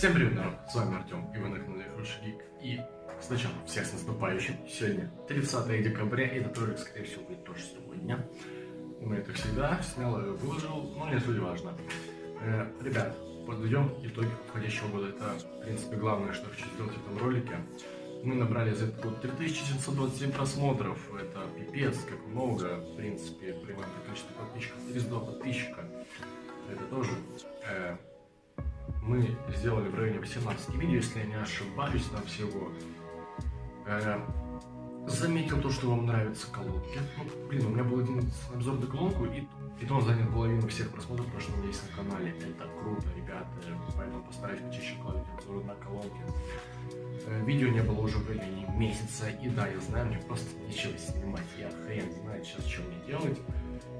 Всем привет, народ! С вами Артем, и вы на канале Гик. И сначала всех с наступающим. Сегодня 30 декабря, и этот ролик, скорее всего, будет тоже сегодня. Мы это всегда снял и выложил, но не суть важно. Э, ребят, подведем итоги уходящего года. Это, в принципе, главное, что хочу сделать в этом ролике. Мы набрали за этот год 3727 просмотров. Это пипец, как много. В принципе, при моем количестве подписчиков 32 подписчика. Это тоже э, мы сделали в районе 18 видео, если я не ошибаюсь, там всего. Э, заметил то, что вам нравятся колонки. Ну, блин, у меня был один обзор на колонку, и, и то он занял половину всех просмотров, потому что меня есть на канале. Это круто, ребята, поэтому постараюсь почаще кладывать обзоры на колонки. Э, видео не было уже в районе месяца, и да, я знаю, мне просто нечего снимать, я хрен знает сейчас, что мне делать.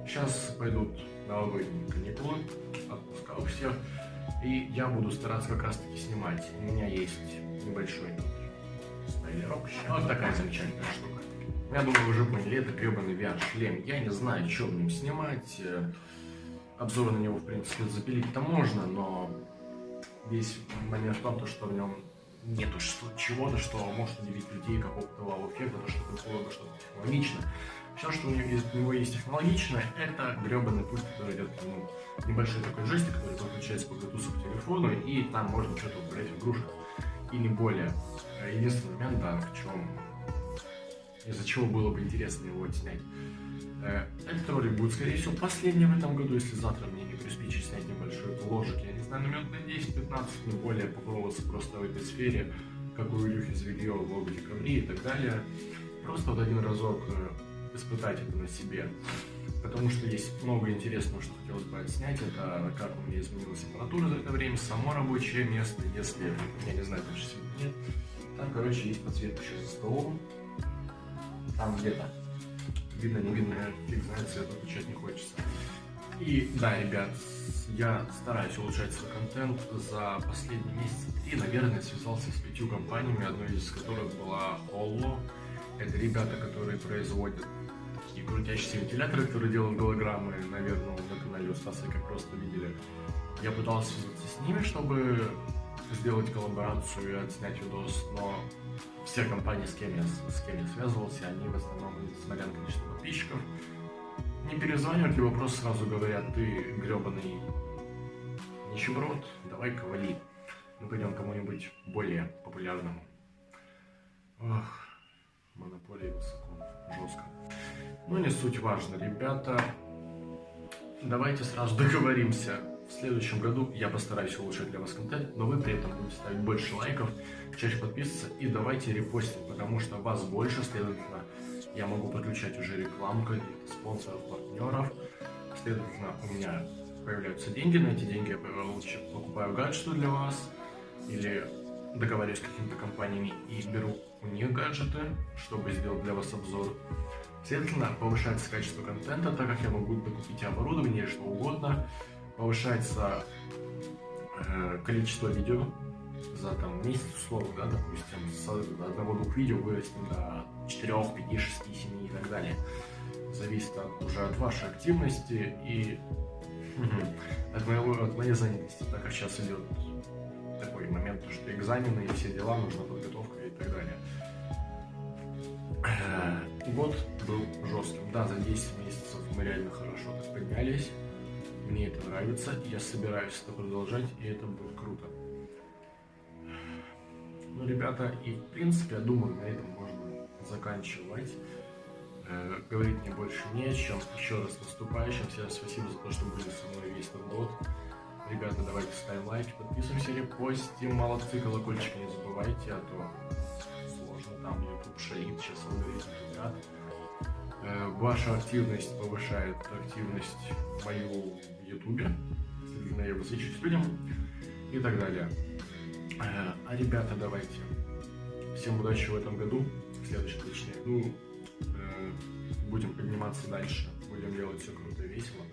Сейчас пойдут новогодние каникулы, отпуска у всех. И я буду стараться как раз таки снимать. У меня есть небольшой спойлерок. Вот такая замечательная штука. Я думаю, вы уже поняли, это гребаный VR-шлем. Я не знаю, что в нем снимать. Э, обзор на него, в принципе, запилить-то можно, но весь момент в том, что в нем нету чего-то, что может удивить людей какого-то вау-эффекта, то, что было бы что-то технологичное. Все, что у него, есть, технологичное, это гребаный пульт, который идет к нему. Небольшой такой джойстик, который подключается по Bluetooth к телефону, и там можно что-то в игрушек. И не более. Единственный момент, да, в чем из-за чего было бы интересно его отснять. Э, этот ролик будет, скорее всего, последним в этом году, если завтра мне не приспичит снять небольшой ложек. Я не знаю, на минут на 10-15, не более, попробоваться просто в этой сфере, как у Илюхи Звелье, в декабре и так далее. Просто вот один разок э, испытать это на себе. Потому что есть много интересного, что хотелось бы отснять. Это как у меня изменилась температура за это время, само рабочее место, если, я не знаю, точно нет. Там, короче, есть подсветка еще за столом. Там где-то. Видно, не видно, фиг знает, цвет выключать не хочется. И да, ребят, я стараюсь улучшать свой контент. За последние месяцы три, наверное, связался с пятью компаниями, одной из которых была Hollow. Это ребята, которые производят такие крутящиеся вентиляторы, которые делают голограммы, наверное, на канале у Стаса, как просто видели. Я пытался связаться с ними, чтобы сделать коллаборацию и отснять видос, но все компании, с кем я, с кем я связывался, они в основном, несмотря на количество подписчиков, не перезванивают, либо просто сразу говорят, ты гребаный нищеброд, давай-ка вали. Мы пойдем кому-нибудь более популярному. Ох, монополия высоко, жестко. Но не суть важно, ребята. Давайте сразу договоримся. В следующем году я постараюсь улучшать для вас контент, но вы при этом будете ставить больше лайков, чаще подписываться и давайте репостить, потому что вас больше, следовательно, я могу подключать уже рекламу каких-то спонсоров, партнеров. Следовательно, у меня появляются деньги, на эти деньги я покупаю гаджеты для вас или договариваюсь с какими-то компаниями и беру них гаджеты, чтобы сделать для вас обзор. Следовательно, повышается качество контента, так как я могу докупить оборудование что угодно. Повышается э, количество видео за там, месяц, условно, да, допустим, с одного-двух видео вырастем до 4, 5, 6, 7 и так далее. Зависит от, уже от вашей активности и от, моего, от моей занятости, так как сейчас идет такой момент, что экзамены и все дела, нужна подготовка и так далее. Э, год был жестким. Да, за 10 месяцев мы реально хорошо так поднялись. Мне это нравится, я собираюсь это продолжать, и это будет круто. Ну, ребята, и в принципе, я думаю, на этом можно заканчивать. Э, говорить мне больше не о чем. Еще раз наступающим. Всем спасибо за то, что были со мной весь этот год. Ребята, давайте ставим лайки, подписываемся, репостим, молодцы, колокольчик не забывайте, а то сложно, там YouTube шарит, сейчас алгоритм ребят. Э, ваша активность повышает активность мою в YouTube, следовательно, я высвечиваюсь людям и так далее. Э, а ребята, давайте. Всем удачи в этом году, в следующем точнее. Ну, э, будем подниматься дальше, будем делать все круто и весело.